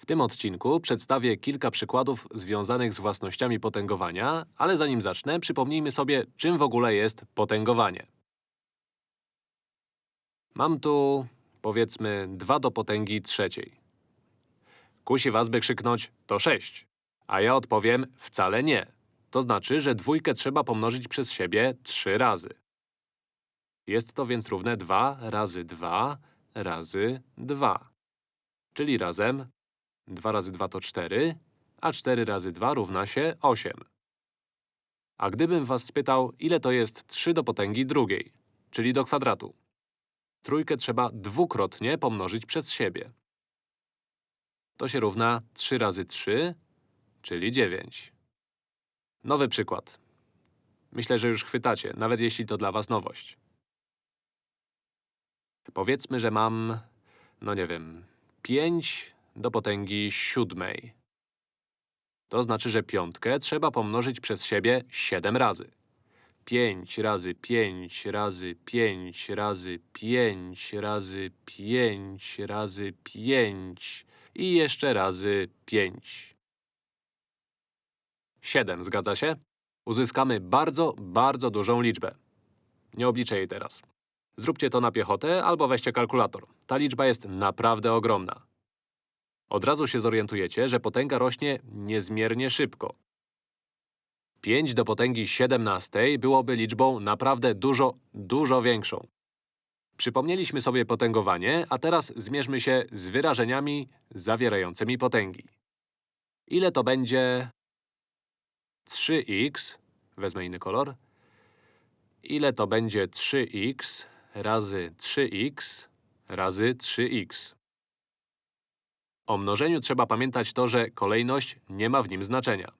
W tym odcinku przedstawię kilka przykładów związanych z własnościami potęgowania, ale zanim zacznę, przypomnijmy sobie, czym w ogóle jest potęgowanie. Mam tu, powiedzmy, 2 do potęgi trzeciej. Kusi was, by krzyknąć to 6, a ja odpowiem wcale nie. To znaczy, że dwójkę trzeba pomnożyć przez siebie 3 razy. Jest to więc równe 2 razy 2 razy 2. Czyli razem 2 razy 2 to 4, a 4 razy 2 równa się 8. A gdybym was spytał, ile to jest 3 do potęgi drugiej, czyli do kwadratu? Trójkę trzeba dwukrotnie pomnożyć przez siebie. To się równa 3 razy 3, czyli 9. Nowy przykład. Myślę, że już chwytacie, nawet jeśli to dla was nowość. Powiedzmy, że mam, no nie wiem, 5 do potęgi siódmej. To znaczy, że piątkę trzeba pomnożyć przez siebie 7 razy. 5 razy 5 razy 5 razy 5 razy 5 razy 5 i jeszcze razy 5. 7, zgadza się? Uzyskamy bardzo, bardzo dużą liczbę. Nie obliczę jej teraz. Zróbcie to na piechotę albo weźcie kalkulator. Ta liczba jest naprawdę ogromna. Od razu się zorientujecie, że potęga rośnie niezmiernie szybko. 5 do potęgi 17 byłoby liczbą naprawdę dużo, dużo większą. Przypomnieliśmy sobie potęgowanie, a teraz zmierzmy się z wyrażeniami zawierającymi potęgi. Ile to będzie 3x, wezmę inny kolor, ile to będzie 3x razy 3x razy 3x. O mnożeniu trzeba pamiętać to, że kolejność nie ma w nim znaczenia.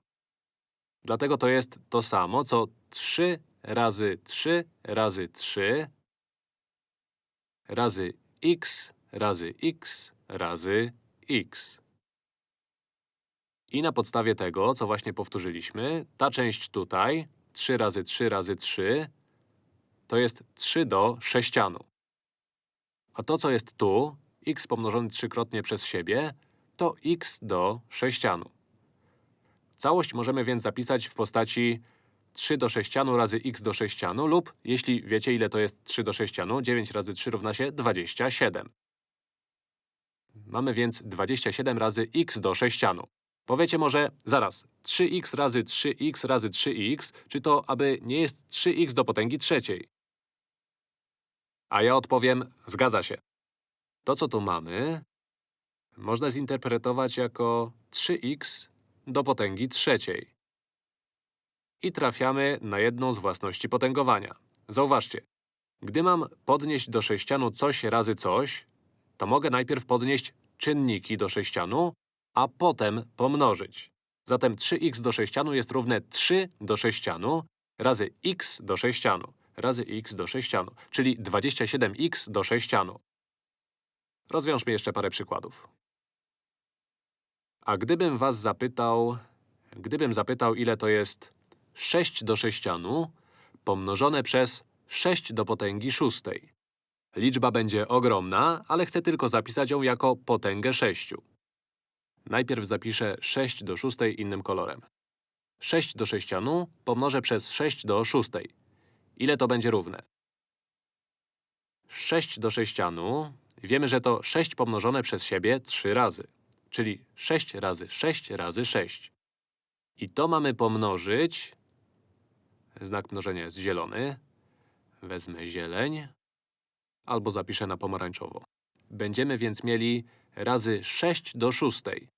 Dlatego to jest to samo, co 3 razy 3 razy 3 razy x razy x razy x. I na podstawie tego, co właśnie powtórzyliśmy, ta część tutaj, 3 razy 3 razy 3, to jest 3 do sześcianu. A to, co jest tu, x pomnożony trzykrotnie przez siebie, to x do sześcianu. Całość możemy więc zapisać w postaci 3 do sześcianu razy x do sześcianu lub, jeśli wiecie, ile to jest 3 do sześcianu, 9 razy 3 równa się 27. Mamy więc 27 razy x do sześcianu. Powiecie może, zaraz, 3x razy 3x razy 3x, czy to aby nie jest 3x do potęgi trzeciej? A ja odpowiem, zgadza się. To, co tu mamy, można zinterpretować jako 3x do potęgi trzeciej. I trafiamy na jedną z własności potęgowania. Zauważcie, gdy mam podnieść do sześcianu coś razy coś, to mogę najpierw podnieść czynniki do sześcianu, a potem pomnożyć. Zatem 3x do sześcianu jest równe 3 do sześcianu razy x do sześcianu razy x do sześcianu, czyli 27x do sześcianu. Rozwiążmy jeszcze parę przykładów. A gdybym was zapytał… Gdybym zapytał, ile to jest 6 do sześcianu pomnożone przez 6 do potęgi szóstej. Liczba będzie ogromna, ale chcę tylko zapisać ją jako potęgę 6. Najpierw zapiszę 6 do szóstej innym kolorem. 6 do sześcianu pomnożę przez 6 do szóstej. Ile to będzie równe? 6 do sześcianu… Wiemy, że to 6 pomnożone przez siebie 3 razy. Czyli 6 razy 6 razy 6. I to mamy pomnożyć… Znak mnożenia jest zielony. Wezmę zieleń. Albo zapiszę na pomarańczowo. Będziemy więc mieli razy 6 do szóstej.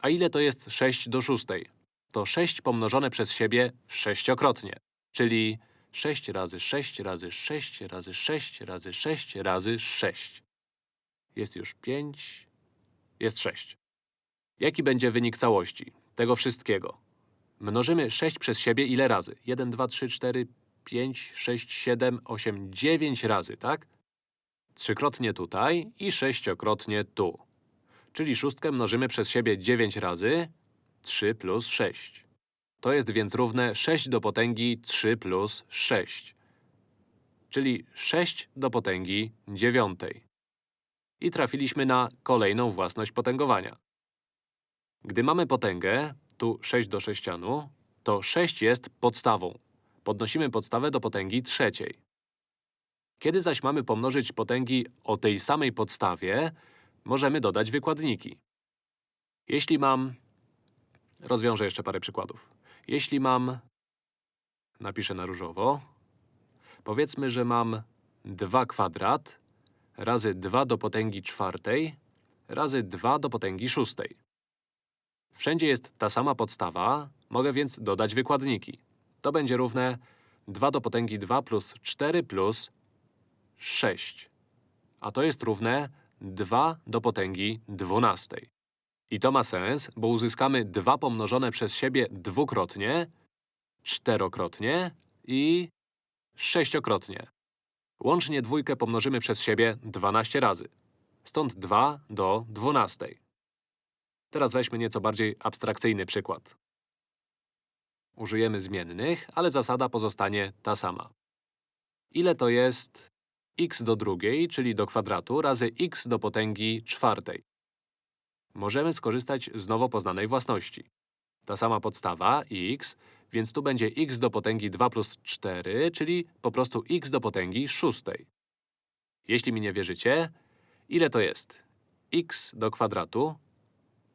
A ile to jest 6 do szóstej? To 6 pomnożone przez siebie sześciokrotnie. Czyli 6 razy 6 razy 6 razy 6 razy 6 razy 6. Jest już 5, jest 6. Jaki będzie wynik całości? Tego wszystkiego. Mnożymy 6 przez siebie ile razy? 1, 2, 3, 4, 5, 6, 7, 8, 9 razy, tak? Trzykrotnie tutaj i sześciokrotnie tu. Czyli szóstkę mnożymy przez siebie 9 razy, 3 plus 6. To jest więc równe 6 do potęgi 3 plus 6. Czyli 6 do potęgi dziewiątej. I trafiliśmy na kolejną własność potęgowania. Gdy mamy potęgę, tu 6 do sześcianu, to 6 jest podstawą. Podnosimy podstawę do potęgi trzeciej. Kiedy zaś mamy pomnożyć potęgi o tej samej podstawie, możemy dodać wykładniki. Jeśli mam… Rozwiążę jeszcze parę przykładów. Jeśli mam… Napiszę na różowo. Powiedzmy, że mam 2 kwadrat razy 2 do potęgi czwartej razy 2 do potęgi szóstej. Wszędzie jest ta sama podstawa, mogę więc dodać wykładniki. To będzie równe 2 do potęgi 2 plus 4 plus 6. A to jest równe 2 do potęgi 12. I to ma sens, bo uzyskamy 2 pomnożone przez siebie dwukrotnie, czterokrotnie i sześciokrotnie. Łącznie dwójkę pomnożymy przez siebie 12 razy. Stąd 2 do 12. Teraz weźmy nieco bardziej abstrakcyjny przykład. Użyjemy zmiennych, ale zasada pozostanie ta sama. Ile to jest x do drugiej, czyli do kwadratu, razy x do potęgi czwartej? Możemy skorzystać z nowo poznanej własności. Ta sama podstawa, x, więc tu będzie x do potęgi 2 plus 4, czyli po prostu x do potęgi szóstej. Jeśli mi nie wierzycie, ile to jest? x do kwadratu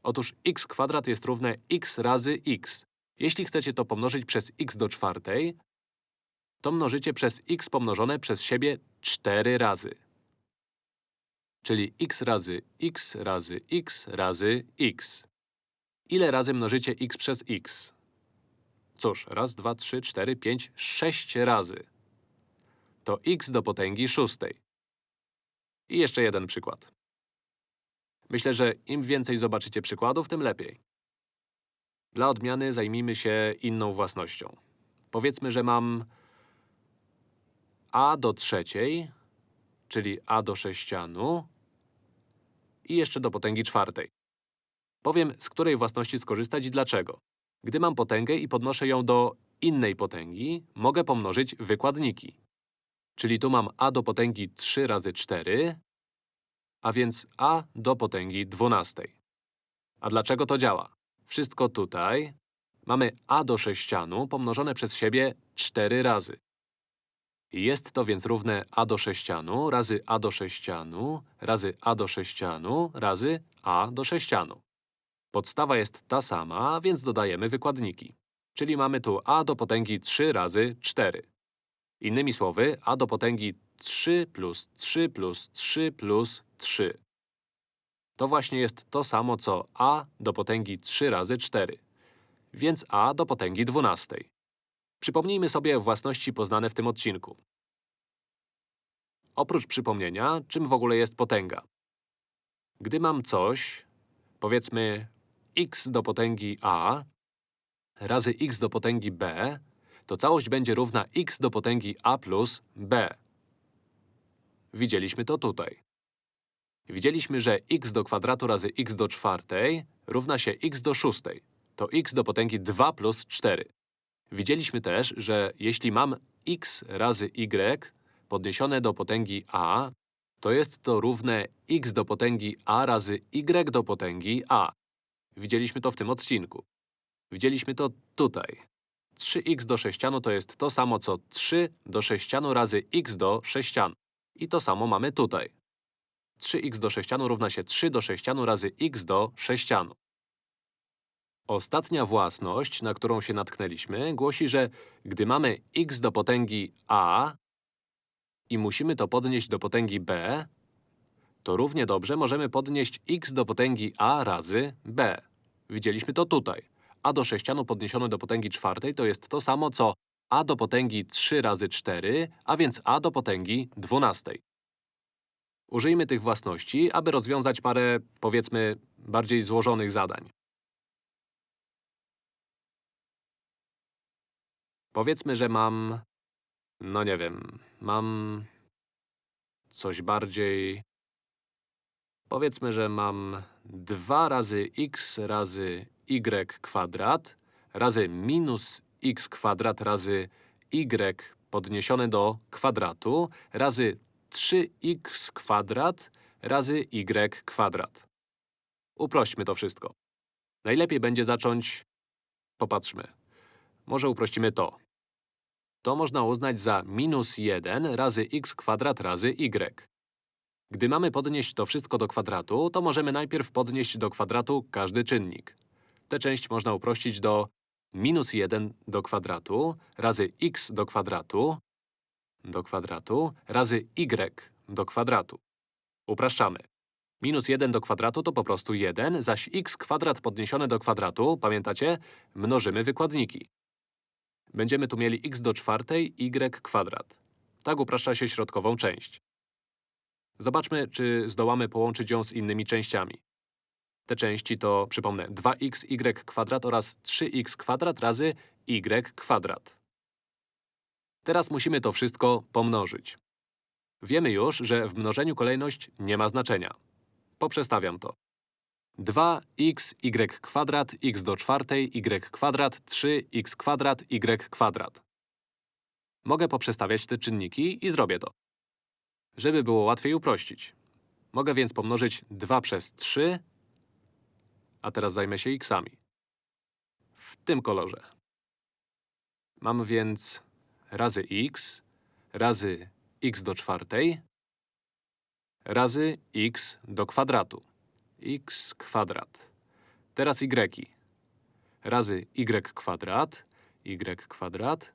Otóż x kwadrat jest równe x razy x. Jeśli chcecie to pomnożyć przez x do czwartej, to mnożycie przez x pomnożone przez siebie 4 razy. Czyli x razy x razy x razy x. Ile razy mnożycie x przez x? Cóż, raz, dwa, trzy, cztery, pięć, sześć razy. To x do potęgi szóstej. I jeszcze jeden przykład. Myślę, że im więcej zobaczycie przykładów, tym lepiej. Dla odmiany zajmijmy się inną własnością. Powiedzmy, że mam a do trzeciej, czyli a do sześcianu i jeszcze do potęgi czwartej. Powiem, z której własności skorzystać i dlaczego. Gdy mam potęgę i podnoszę ją do innej potęgi, mogę pomnożyć wykładniki. Czyli tu mam a do potęgi 3 razy 4 a więc a do potęgi dwunastej. A dlaczego to działa? Wszystko tutaj. Mamy a do sześcianu pomnożone przez siebie 4 razy. Jest to więc równe a do sześcianu razy a do sześcianu razy a do sześcianu razy a do sześcianu. Podstawa jest ta sama, więc dodajemy wykładniki. Czyli mamy tu a do potęgi 3 razy 4. Innymi słowy, a do potęgi 3 plus 3 plus 3 plus 3. To właśnie jest to samo, co a do potęgi 3 razy 4. Więc a do potęgi 12. Przypomnijmy sobie własności poznane w tym odcinku. Oprócz przypomnienia, czym w ogóle jest potęga? Gdy mam coś, powiedzmy x do potęgi a razy x do potęgi b, to całość będzie równa x do potęgi a plus b. Widzieliśmy to tutaj. Widzieliśmy, że x do kwadratu razy x do czwartej równa się x do szóstej. To x do potęgi 2 plus 4. Widzieliśmy też, że jeśli mam x razy y podniesione do potęgi a, to jest to równe x do potęgi a razy y do potęgi a. Widzieliśmy to w tym odcinku. Widzieliśmy to tutaj. 3x do sześcianu to jest to samo, co 3 do sześcianu razy x do sześcianu. I to samo mamy tutaj. 3x do sześcianu równa się 3 do sześcianu razy x do sześcianu. Ostatnia własność, na którą się natknęliśmy, głosi, że gdy mamy x do potęgi a i musimy to podnieść do potęgi b, to równie dobrze możemy podnieść x do potęgi a razy b. Widzieliśmy to tutaj. A do sześcianu podniesione do potęgi czwartej to jest to samo, co a do potęgi 3 razy 4, a więc a do potęgi dwunastej. Użyjmy tych własności, aby rozwiązać parę, powiedzmy, bardziej złożonych zadań. Powiedzmy, że mam… no nie wiem, mam… coś bardziej… Powiedzmy, że mam 2 razy x razy y kwadrat razy minus x kwadrat razy y podniesione do kwadratu razy 3x kwadrat razy y kwadrat. Uprośćmy to wszystko. Najlepiej będzie zacząć… Popatrzmy. Może uprościmy to. To można uznać za minus 1 razy x kwadrat razy y. Gdy mamy podnieść to wszystko do kwadratu, to możemy najpierw podnieść do kwadratu każdy czynnik. Tę część można uprościć do minus 1 do kwadratu razy x do kwadratu do kwadratu razy y do kwadratu. Upraszczamy. Minus 1 do kwadratu to po prostu 1, zaś x kwadrat podniesione do kwadratu, pamiętacie, mnożymy wykładniki. Będziemy tu mieli x do czwartej y kwadrat. Tak upraszcza się środkową część. Zobaczmy, czy zdołamy połączyć ją z innymi częściami. Te części to, przypomnę, 2xy kwadrat oraz 3x kwadrat razy y kwadrat. Teraz musimy to wszystko pomnożyć. Wiemy już, że w mnożeniu kolejność nie ma znaczenia. Poprzestawiam to. 2xy kwadrat x do czwartej y kwadrat 3x kwadrat y kwadrat. Mogę poprzestawiać te czynniki i zrobię to. Żeby było łatwiej uprościć. Mogę więc pomnożyć 2 przez 3, a teraz zajmę się xami. W tym kolorze. Mam więc razy x razy x do czwartej razy x do kwadratu. x kwadrat. Teraz y. Razy y kwadrat, y kwadrat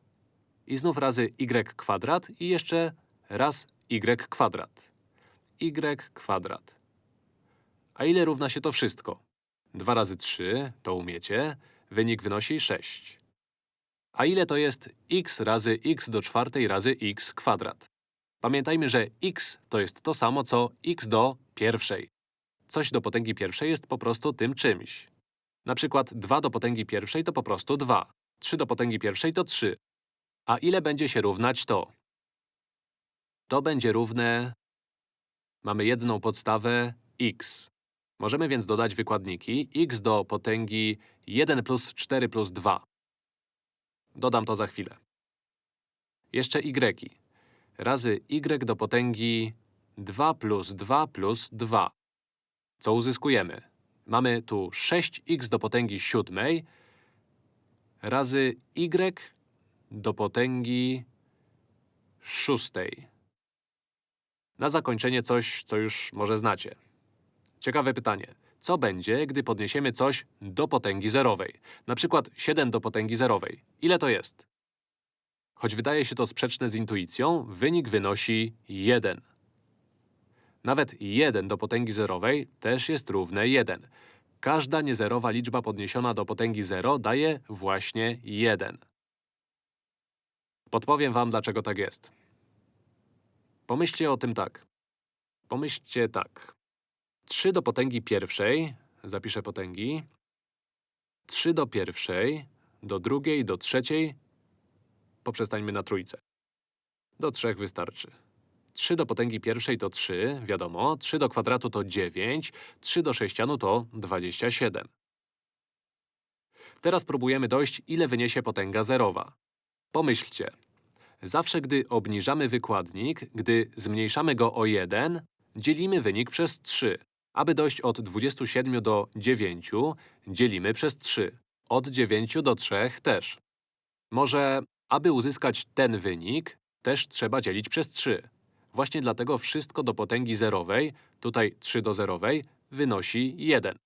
i znów razy y kwadrat i jeszcze raz y kwadrat. y kwadrat. A ile równa się to wszystko? 2 razy 3, to umiecie, wynik wynosi 6. A ile to jest x razy x do czwartej razy x kwadrat? Pamiętajmy, że x to jest to samo, co x do pierwszej. Coś do potęgi pierwszej jest po prostu tym czymś. Na przykład 2 do potęgi pierwszej to po prostu 2. 3 do potęgi pierwszej to 3. A ile będzie się równać to? To będzie równe… Mamy jedną podstawę x. Możemy więc dodać wykładniki x do potęgi 1 plus 4 plus 2. Dodam to za chwilę. Jeszcze y. Razy y do potęgi 2 plus 2 plus 2. Co uzyskujemy? Mamy tu 6x do potęgi siódmej razy y do potęgi szóstej. Na zakończenie coś, co już może znacie. Ciekawe pytanie. Co będzie, gdy podniesiemy coś do potęgi zerowej? Na przykład 7 do potęgi zerowej. Ile to jest? Choć wydaje się to sprzeczne z intuicją, wynik wynosi 1. Nawet 1 do potęgi zerowej też jest równe 1. Każda niezerowa liczba podniesiona do potęgi 0 daje właśnie 1. Podpowiem wam, dlaczego tak jest. Pomyślcie o tym tak. Pomyślcie tak. 3 do potęgi pierwszej, zapiszę potęgi, 3 do pierwszej, do drugiej, do trzeciej, poprzestańmy na trójce. Do trzech wystarczy. 3 do potęgi pierwszej to 3, wiadomo, 3 do kwadratu to 9, 3 do sześcianu to 27. Teraz próbujemy dojść, ile wyniesie potęga zerowa. Pomyślcie. Zawsze, gdy obniżamy wykładnik, gdy zmniejszamy go o 1, dzielimy wynik przez 3. Aby dojść od 27 do 9, dzielimy przez 3. Od 9 do 3 też. Może, aby uzyskać ten wynik, też trzeba dzielić przez 3. Właśnie dlatego wszystko do potęgi zerowej, tutaj 3 do zerowej, wynosi 1.